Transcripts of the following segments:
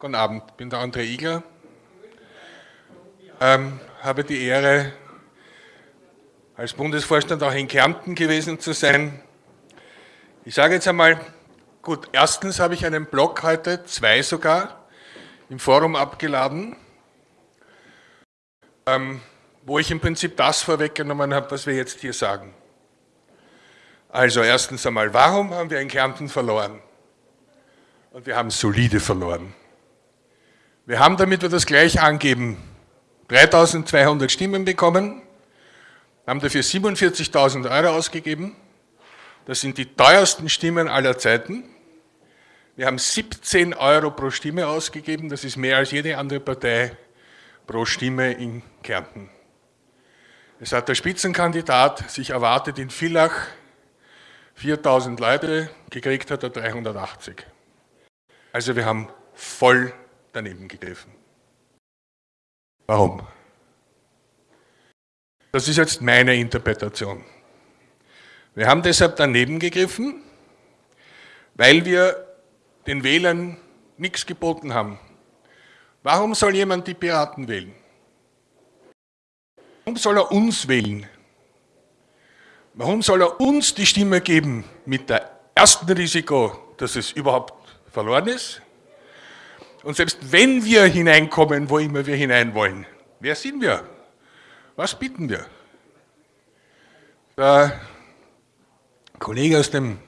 Guten Abend, ich bin der André Igler. Ähm, habe die Ehre, als Bundesvorstand auch in Kärnten gewesen zu sein. Ich sage jetzt einmal, gut, erstens habe ich einen Blog heute, zwei sogar, im Forum abgeladen, ähm, wo ich im Prinzip das vorweggenommen habe, was wir jetzt hier sagen. Also erstens einmal, warum haben wir in Kärnten verloren? Und wir haben solide verloren. Wir haben, damit wir das gleich angeben, 3200 Stimmen bekommen, haben dafür 47.000 Euro ausgegeben. Das sind die teuersten Stimmen aller Zeiten. Wir haben 17 Euro pro Stimme ausgegeben, das ist mehr als jede andere Partei pro Stimme in Kärnten. Es hat der Spitzenkandidat sich erwartet in Villach 4000 Leute, gekriegt hat er 380. Also wir haben voll daneben gegriffen. Warum? Das ist jetzt meine Interpretation. Wir haben deshalb daneben gegriffen, weil wir den Wählern nichts geboten haben. Warum soll jemand die Piraten wählen? Warum soll er uns wählen? Warum soll er uns die Stimme geben mit der ersten Risiko, dass es überhaupt verloren ist und selbst wenn wir hineinkommen, wo immer wir hinein wollen, wer sind wir? Was bieten wir? Der Kollege aus dem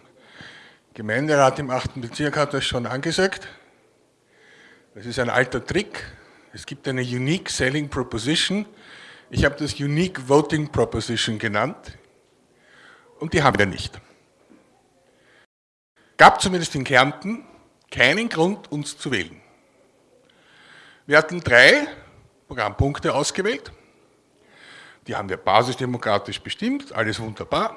Gemeinderat im 8. Bezirk hat das schon angesagt. Das ist ein alter Trick. Es gibt eine Unique Selling Proposition. Ich habe das Unique Voting Proposition genannt. Und die haben wir nicht. Gab zumindest in Kärnten keinen Grund, uns zu wählen. Wir hatten drei Programmpunkte ausgewählt. Die haben wir basisdemokratisch bestimmt, alles wunderbar.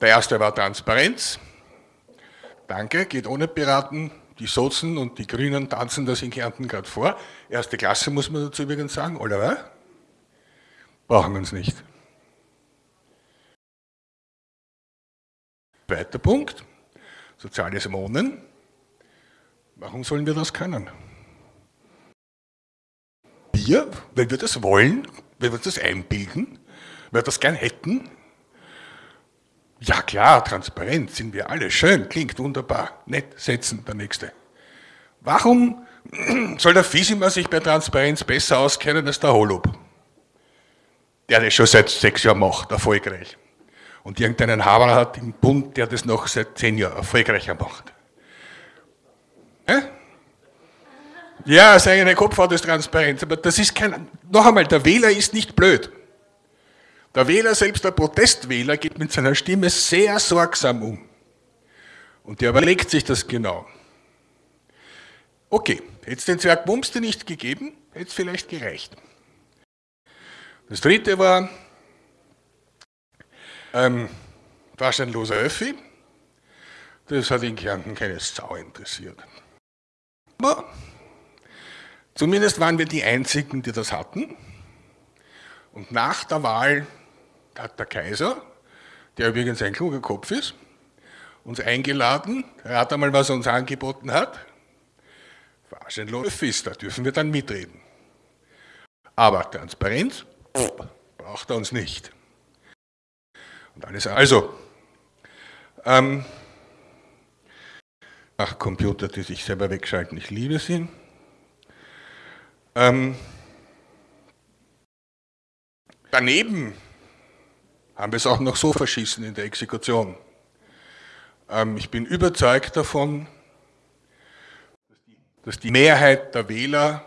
Der erste war Transparenz. Danke, geht ohne Piraten. Die Sozen und die Grünen tanzen das in Kärnten gerade vor. Erste Klasse muss man dazu übrigens sagen, oder? Brauchen wir uns nicht. Zweiter Punkt, soziales Wohnen. Warum sollen wir das können? Wir, wenn wir das wollen, wenn wir das einbilden, wenn wir das gern hätten, ja klar, transparent sind wir alle, schön, klingt wunderbar, nett, setzen, der Nächste. Warum soll der Fisimer sich bei Transparenz besser auskennen als der Holub? Der das schon seit sechs Jahren macht, erfolgreich. Und irgendeinen Haber hat im Bund, der das noch seit zehn Jahren erfolgreicher macht. Hä? Ja, seine Kopfhaut ist transparent, aber das ist kein, noch einmal, der Wähler ist nicht blöd. Der Wähler, selbst der Protestwähler, geht mit seiner Stimme sehr sorgsam um. Und der überlegt sich das genau. Okay, hätte es den Zwerg Bumste nicht gegeben, hätte es vielleicht gereicht. Das dritte war ähm, wahrscheinloser Öffi. Das hat in Kärnten keine Sau interessiert. Aber Zumindest waren wir die Einzigen, die das hatten. Und nach der Wahl hat der Kaiser, der übrigens ein kluger Kopf ist, uns eingeladen, hat einmal, was er uns angeboten hat. Wahrscheinlich ist, da dürfen wir dann mitreden. Aber Transparenz braucht er uns nicht. Und alles, also, ähm, ach, Computer, die sich selber wegschalten, ich liebe sie. Ähm, daneben haben wir es auch noch so verschießen in der Exekution. Ähm, ich bin überzeugt davon, dass die Mehrheit der Wähler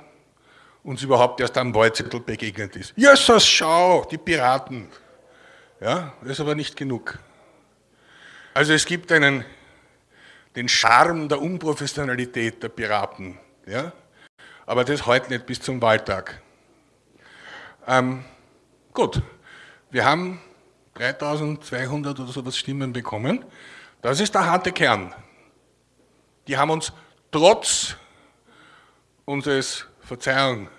uns überhaupt erst am Wahlzettel begegnet ist. Jesus, schau, die Piraten. Ja, das ist aber nicht genug. Also es gibt einen, den Charme der Unprofessionalität der Piraten. Ja? Aber das heute nicht bis zum Wahltag. Ähm, gut, wir haben 3200 oder sowas Stimmen bekommen. Das ist der harte Kern. Die haben uns trotz unseres, Verzeihung,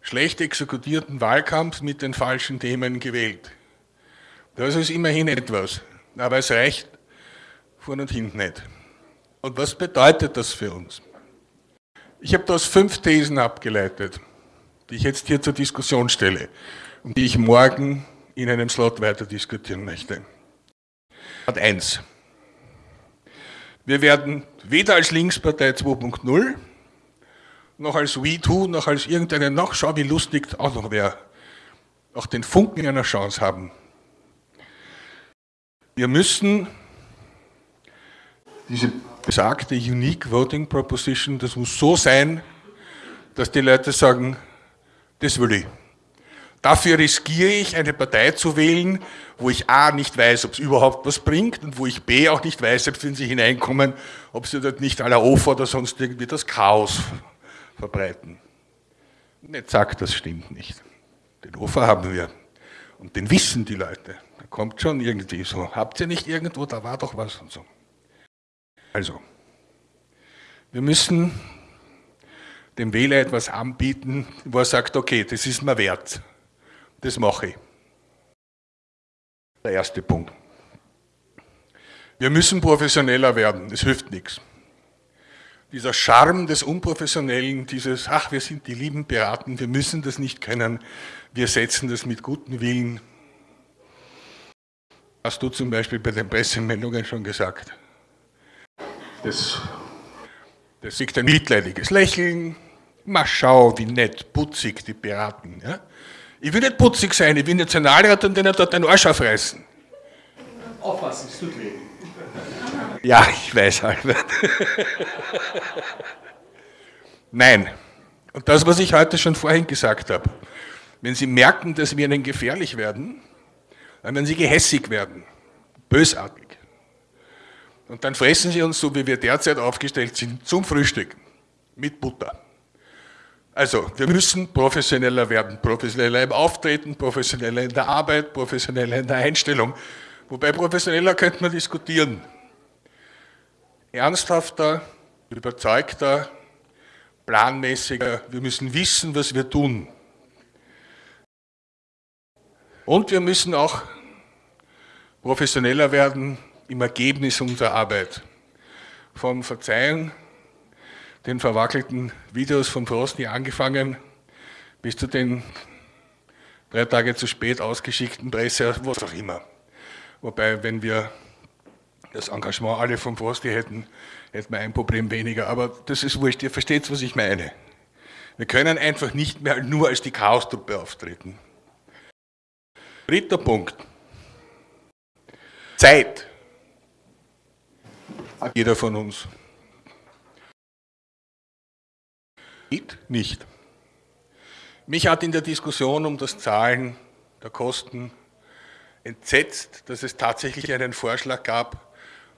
schlecht exekutierten Wahlkampfs mit den falschen Themen gewählt. Das ist immerhin etwas, aber es reicht vorne und hinten nicht. Und was bedeutet das für uns? Ich habe daraus fünf Thesen abgeleitet, die ich jetzt hier zur Diskussion stelle und die ich morgen in einem Slot weiter diskutieren möchte. Part 1. Wir werden weder als Linkspartei 2.0 noch als We2, noch als irgendeine, noch schau wie lustig auch noch wer, auch den Funken einer Chance haben. Wir müssen diese besagte Unique Voting Proposition, das muss so sein, dass die Leute sagen, das will ich. Dafür riskiere ich, eine Partei zu wählen, wo ich A nicht weiß, ob es überhaupt was bringt und wo ich B auch nicht weiß, selbst wenn sie hineinkommen, ob sie dort nicht aller Ofer oder sonst irgendwie das Chaos verbreiten. Nicht sagt, das stimmt nicht. Den Ofer haben wir und den wissen die Leute. Da kommt schon irgendwie so, habt ihr nicht irgendwo, da war doch was und so. Also, wir müssen dem Wähler etwas anbieten, wo er sagt, okay, das ist mir wert. Das mache ich. Der erste Punkt. Wir müssen professioneller werden, es hilft nichts. Dieser Charme des Unprofessionellen, dieses, ach, wir sind die lieben Piraten, wir müssen das nicht können, wir setzen das mit gutem Willen. Hast du zum Beispiel bei den Pressemeldungen schon gesagt. Das, das liegt ein mitleidiges Lächeln, mal schau, wie nett, putzig die Piraten. Ja? Ich will nicht putzig sein, ich will Nationalrat und denen dort den Arsch aufreißen. Aufpassen, es tut weh. Ja, ich weiß, Albert. Nein. Und das, was ich heute schon vorhin gesagt habe. Wenn Sie merken, dass wir Ihnen gefährlich werden, dann werden Sie gehässig werden, bösartig. Und dann fressen Sie uns, so wie wir derzeit aufgestellt sind, zum Frühstück mit Butter. Also, wir müssen professioneller werden, professioneller im Auftreten, professioneller in der Arbeit, professioneller in der Einstellung. Wobei professioneller könnte man diskutieren. Ernsthafter, überzeugter, planmäßiger, wir müssen wissen, was wir tun. Und wir müssen auch professioneller werden im Ergebnis unserer Arbeit. Vom Verzeihen den verwackelten Videos von Frosty angefangen, bis zu den drei Tage zu spät ausgeschickten Presse, was auch immer. Wobei, wenn wir das Engagement alle von Frosty hätten, hätten wir ein Problem weniger. Aber das ist wurscht, ihr versteht, was ich meine. Wir können einfach nicht mehr nur als die Chaos-Truppe auftreten. Dritter Punkt. Zeit. Jeder von uns. Geht nicht. Mich hat in der Diskussion um das Zahlen der Kosten entsetzt, dass es tatsächlich einen Vorschlag gab,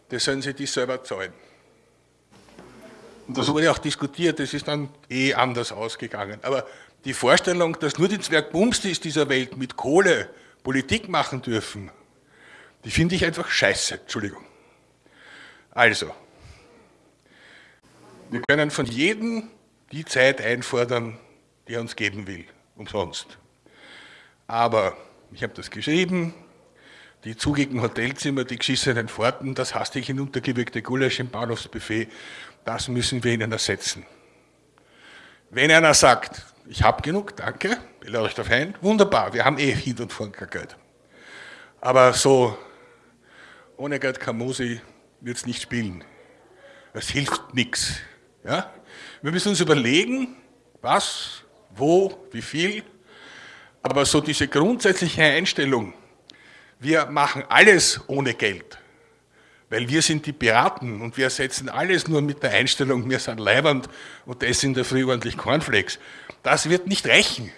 das sollen Sie die selber zahlen. Und das wurde auch diskutiert, das ist dann eh anders ausgegangen. Aber die Vorstellung, dass nur die Zwergbumstis dieser Welt mit Kohle Politik machen dürfen, die finde ich einfach scheiße, Entschuldigung. Also, wir können von jedem die Zeit einfordern, die er uns geben will, umsonst. Aber ich habe das geschrieben, die zugigen Hotelzimmer, die geschissenen Pforten, das hastig hinuntergewirkte Gulasch im Bahnhofsbuffet, das müssen wir ihnen ersetzen. Wenn einer sagt, ich habe genug, danke, ich lade euch darauf ein, wunderbar, wir haben eh hin und vorn kein Geld. Aber so, ohne Geld kann Musi wird es nicht spielen. Es hilft nichts. Ja? Wir müssen uns überlegen, was, wo, wie viel, aber so diese grundsätzliche Einstellung, wir machen alles ohne Geld, weil wir sind die Piraten und wir setzen alles nur mit der Einstellung, wir sind leibernd und das in der Früh ordentlich Cornflakes. Das wird nicht reichen.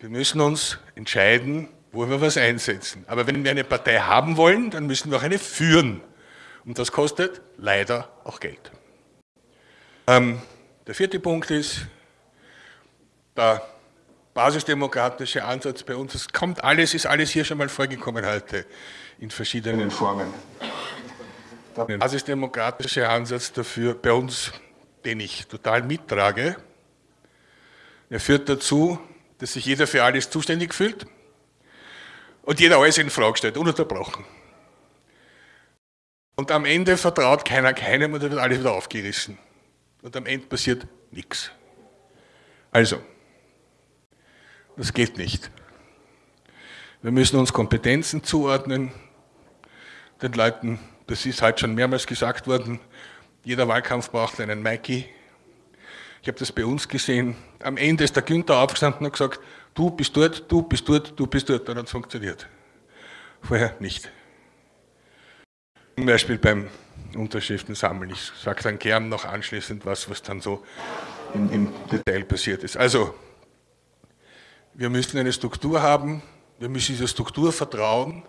Wir müssen uns entscheiden, wo wir was einsetzen. Aber wenn wir eine Partei haben wollen, dann müssen wir auch eine führen. Und das kostet leider auch Geld. Ähm, der vierte Punkt ist, der basisdemokratische Ansatz bei uns. Es kommt alles, ist alles hier schon mal vorgekommen heute in verschiedenen Formen. Der basisdemokratische Ansatz dafür bei uns, den ich total mittrage, er führt dazu, dass sich jeder für alles zuständig fühlt und jeder alles in Frage stellt, ununterbrochen. Und am Ende vertraut keiner keinem und dann wird alles wieder aufgerissen. und am Ende passiert nichts. Also, das geht nicht. Wir müssen uns Kompetenzen zuordnen, den Leuten, das ist halt schon mehrmals gesagt worden, jeder Wahlkampf braucht einen Mikey. Ich habe das bei uns gesehen. Am Ende ist der Günther aufgestanden und gesagt, du bist dort, du bist dort, du bist dort. Dann hat es funktioniert. Vorher nicht. Zum Beispiel beim Unterschriften sammeln. Ich sage dann gern noch anschließend was, was dann so im, im Detail passiert ist. Also, wir müssen eine Struktur haben, wir müssen dieser Struktur vertrauen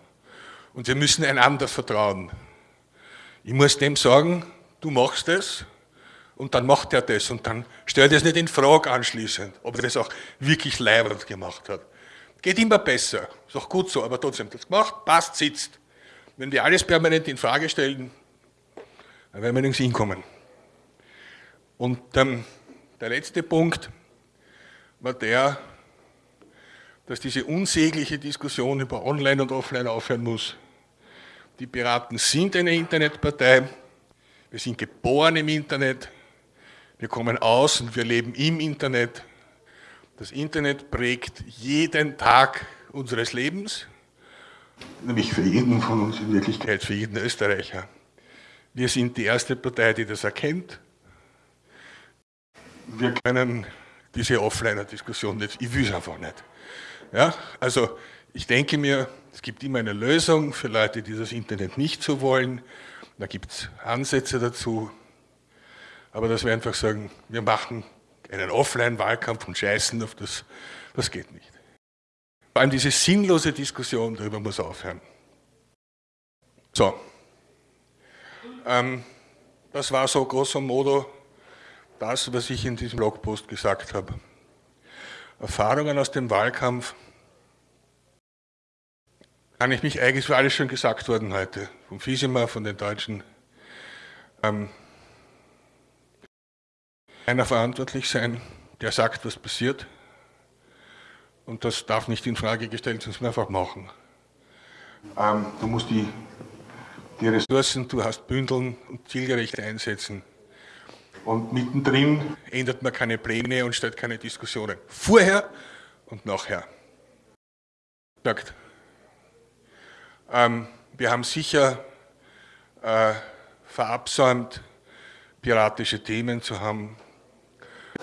und wir müssen einander vertrauen. Ich muss dem sagen, du machst es und dann macht er das und dann stellt er es nicht in Frage anschließend, ob er das auch wirklich leibend gemacht hat. Geht immer besser, ist auch gut so, aber trotzdem, das gemacht, passt, sitzt. Wenn wir alles permanent in Frage stellen, dann werden wir nirgends hinkommen. Und ähm, der letzte Punkt war der, dass diese unsägliche Diskussion über Online und Offline aufhören muss. Die Piraten sind eine Internetpartei, wir sind geboren im Internet, wir kommen aus und wir leben im Internet. Das Internet prägt jeden Tag unseres Lebens, nämlich für jeden von uns in Wirklichkeit, für jeden Österreicher. Wir sind die erste Partei, die das erkennt wir können diese Offliner-Diskussion nicht, ich will es einfach nicht. Ja, also ich denke mir, es gibt immer eine Lösung für Leute, die das Internet nicht so wollen. Da gibt es Ansätze dazu. Aber dass wir einfach sagen, wir machen einen Offline-Wahlkampf und scheißen auf das, das geht nicht. Vor allem diese sinnlose Diskussion darüber muss aufhören. So, ähm, das war so grosso modo das, was ich in diesem Blogpost gesagt habe. Erfahrungen aus dem Wahlkampf kann ich mich eigentlich für alles schon gesagt worden heute, vom Fiesemer, von den Deutschen. Ähm, einer verantwortlich sein, der sagt, was passiert. Und das darf nicht in Frage gestellt, sonst einfach machen. Ähm, du musst die, die Ressourcen, du hast bündeln und zielgerecht einsetzen. Und mittendrin ändert man keine Pläne und stellt keine Diskussionen. Vorher und nachher. Ähm, wir haben sicher äh, verabsäumt, piratische Themen zu haben.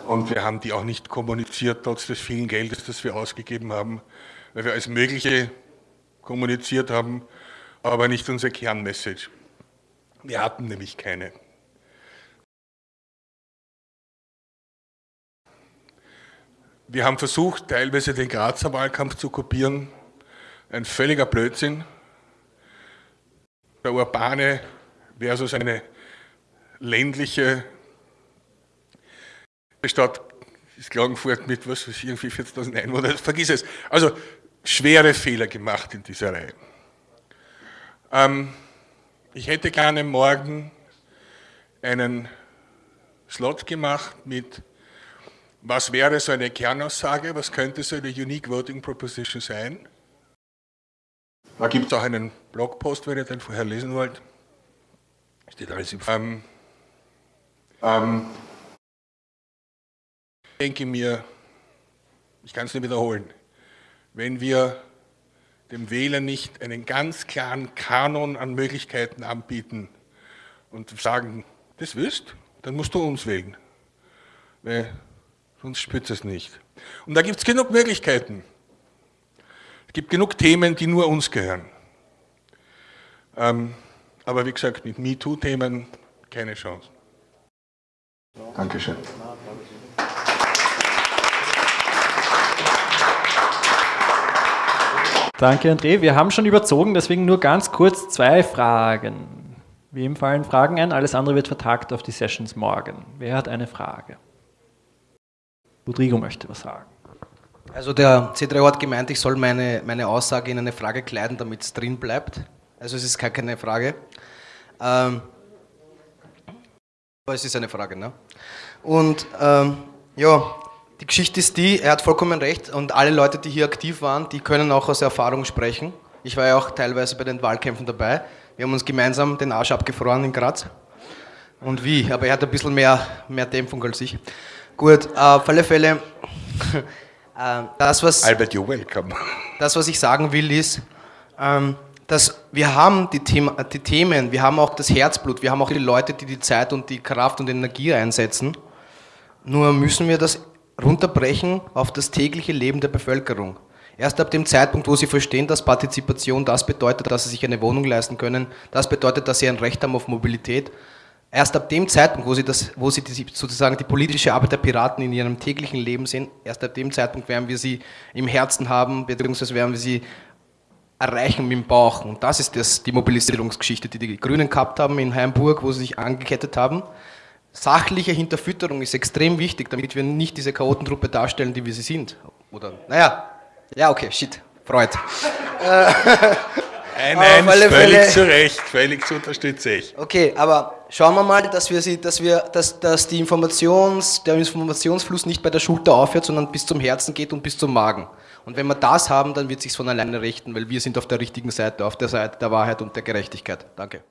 Und wir haben die auch nicht kommuniziert, trotz des vielen Geldes, das wir ausgegeben haben, weil wir als Mögliche kommuniziert haben, aber nicht unsere Kernmessage. Wir hatten nämlich keine. Wir haben versucht, teilweise den Grazer Wahlkampf zu kopieren. Ein völliger Blödsinn. Der urbane versus eine ländliche Stadt ist Klagenfurt mit was weiß ich, irgendwie 40.000 Einwohnern, vergiss es. Also schwere Fehler gemacht in dieser Reihe. Ähm, ich hätte gerne morgen einen Slot gemacht mit was wäre so eine Kernaussage? Was könnte so eine Unique Voting Proposition sein? Da gibt es auch einen Blogpost, wenn ihr den vorher lesen wollt. Steht alles im ähm, ähm, denke mir, ich kann es nicht wiederholen, wenn wir dem Wähler nicht einen ganz klaren Kanon an Möglichkeiten anbieten und sagen, das willst, dann musst du uns wählen. Weil sonst spürt es nicht. Und da gibt es genug Möglichkeiten. Es gibt genug Themen, die nur uns gehören. Ähm, aber wie gesagt, mit MeToo-Themen keine Chance. Dankeschön. Danke, André. Wir haben schon überzogen, deswegen nur ganz kurz zwei Fragen. Wem fallen Fragen ein? Alles andere wird vertagt auf die Sessions morgen. Wer hat eine Frage? Rodrigo möchte was sagen. Also der C3O hat gemeint, ich soll meine, meine Aussage in eine Frage kleiden, damit es drin bleibt. Also es ist gar keine Frage. Ähm, aber es ist eine Frage. Ne? Und ähm, ja, die Geschichte ist die, er hat vollkommen recht und alle Leute, die hier aktiv waren, die können auch aus Erfahrung sprechen. Ich war ja auch teilweise bei den Wahlkämpfen dabei. Wir haben uns gemeinsam den Arsch abgefroren in Graz. und wie, aber er hat ein bisschen mehr, mehr Dämpfung als ich. Gut, äh, auf alle Fälle, äh, das, was, Albert, you're welcome. das, was ich sagen will, ist, ähm, dass wir haben die, Thema, die Themen, wir haben auch das Herzblut, wir haben auch die Leute, die die Zeit und die Kraft und Energie einsetzen. Nur müssen wir das runterbrechen auf das tägliche Leben der Bevölkerung. Erst ab dem Zeitpunkt, wo sie verstehen, dass Partizipation das bedeutet, dass sie sich eine Wohnung leisten können, das bedeutet, dass sie ein Recht haben auf Mobilität, erst ab dem Zeitpunkt, wo sie, das, wo sie die, sozusagen die politische Arbeit der Piraten in ihrem täglichen Leben sehen, erst ab dem Zeitpunkt werden wir sie im Herzen haben, beziehungsweise werden wir sie erreichen mit dem Bauch. Und das ist das, die Mobilisierungsgeschichte, die die Grünen gehabt haben in Heimburg, wo sie sich angekettet haben. Sachliche Hinterfütterung ist extrem wichtig, damit wir nicht diese Chaotentruppe darstellen, die wir sie sind. Oder, naja, ja, okay, shit, Freud. Nein, Auf nein, alle völlig Fälle- zu Recht, völlig zu unterstütze ich. Okay, aber schauen wir mal, dass wir sie, dass wir, dass, dass die Informations, der Informationsfluss nicht bei der Schulter aufhört, sondern bis zum Herzen geht und bis zum Magen. Und wenn wir das haben, dann wird sich's von alleine richten, weil wir sind auf der richtigen Seite, auf der Seite der Wahrheit und der Gerechtigkeit. Danke.